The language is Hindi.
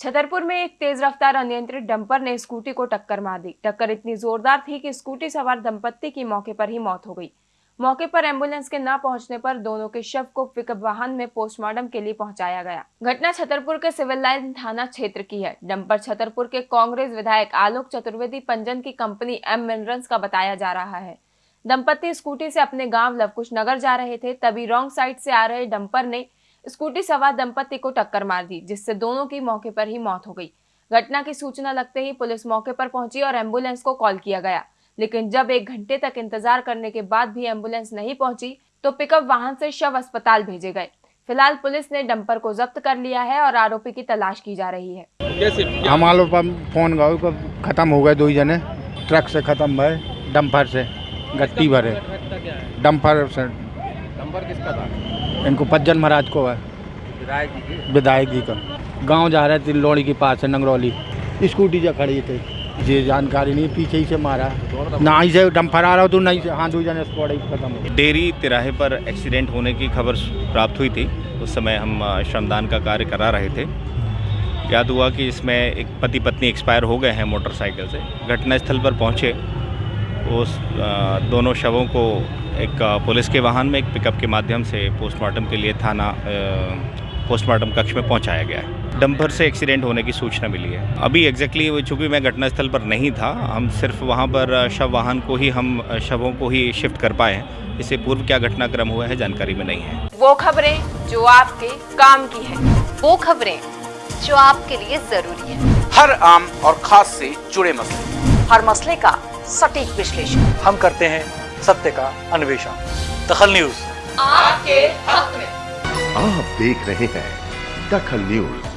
छतरपुर में एक तेज रफ्तार अनियंत्रित डंपर ने स्कूटी को टक्कर मार दी। टक्कर इतनी जोरदार थी कि स्कूटी सवार दंपत्ति की मौके पर ही मौत हो गई। मौके पर एंबुलेंस के न पहुँचने पर दोनों के शव को पिकअप वाहन में पोस्टमार्टम के लिए पहुँचाया गया। घटना छतरपुर के सिविल लाइन थाना क्षेत्र की है। डंपर छतरपुर के कांग्रेस विधायक आलोक चतुर्वेदी पंजन की कंपनी एम मिनरल्स का बताया जा रहा है। दंपत्ति स्कूटी से अपने गाँव लवकुश नगर जा रहे थे, तभी रॉन्ग साइड से आ रहे डंपर ने स्कूटी सवार दंपत्ति को टक्कर मार दी जिससे दोनों की मौके पर ही मौत हो गई। घटना की सूचना लगते ही पुलिस मौके पर पहुँची और एंबुलेंस को कॉल किया गया। लेकिन जब एक घंटे तक इंतज़ार करने के बाद भी एंबुलेंस नहीं पहुँची तो पिकअप वाहन से शव अस्पताल भेजे गए। फ़िलहाल पुलिस ने डंपर को जब्त कर लिया है और आरोपी की तलाश की जा रही है। कैसे? क्या हम फ़ोन खत्म हो गए दो ही जने। ट्रक से खत्म भरे डंपर से गट्टी भरे। है? डंपर से नंबर किसका था? इनको पज्जन महाराज को है। विधायक जी के। विधायक जी का। गाँव जा रहे थे लोड़ी के पास है नंगरौली। स्कूटी जो खड़ी थे। ये जानकारी नहीं पीछे ही से मारा। ना ही से डंपर आ रहा हो तो नहीं से हाँ दो जने स्पॉट ही खत्म डेरी तिराहे पर एक्सीडेंट होने की खबर प्राप्त हुई थी। उस समय हम श्रमदान का कार्य करा रहे थे। याद हुआ कि इसमें एक पति पत्नी एक्सपायर हो गए हैं मोटरसाइकिल से। घटनास्थल पर पहुँचे। उस दोनों शवों को एक पुलिस के वाहन में एक पिकअप के माध्यम से पोस्टमार्टम के लिए थाना पोस्टमार्टम कक्ष में पहुँचाया गया है। डंपर से एक्सीडेंट होने की सूचना मिली है। अभी एग्जैक्टली exactly, चूँकि मैं घटनास्थल पर नहीं था हम सिर्फ़ वहाँ पर शव वाहन को ही हम शवों को ही शिफ्ट कर पाए हैं। इससे पूर्व क्या घटनाक्रम हुआ है जानकारी में नहीं है। वो खबरें जो आपके काम की है वो खबरें जो आपके लिए ज़रूरी है। हर आम और खास से जुड़े मसले। हर मसले का सटीक विश्लेषण। हम करते हैं सत्य का अन्वेषण। दखल न्यूज़। आपके हक में। आप देख रहे हैं दखल न्यूज़।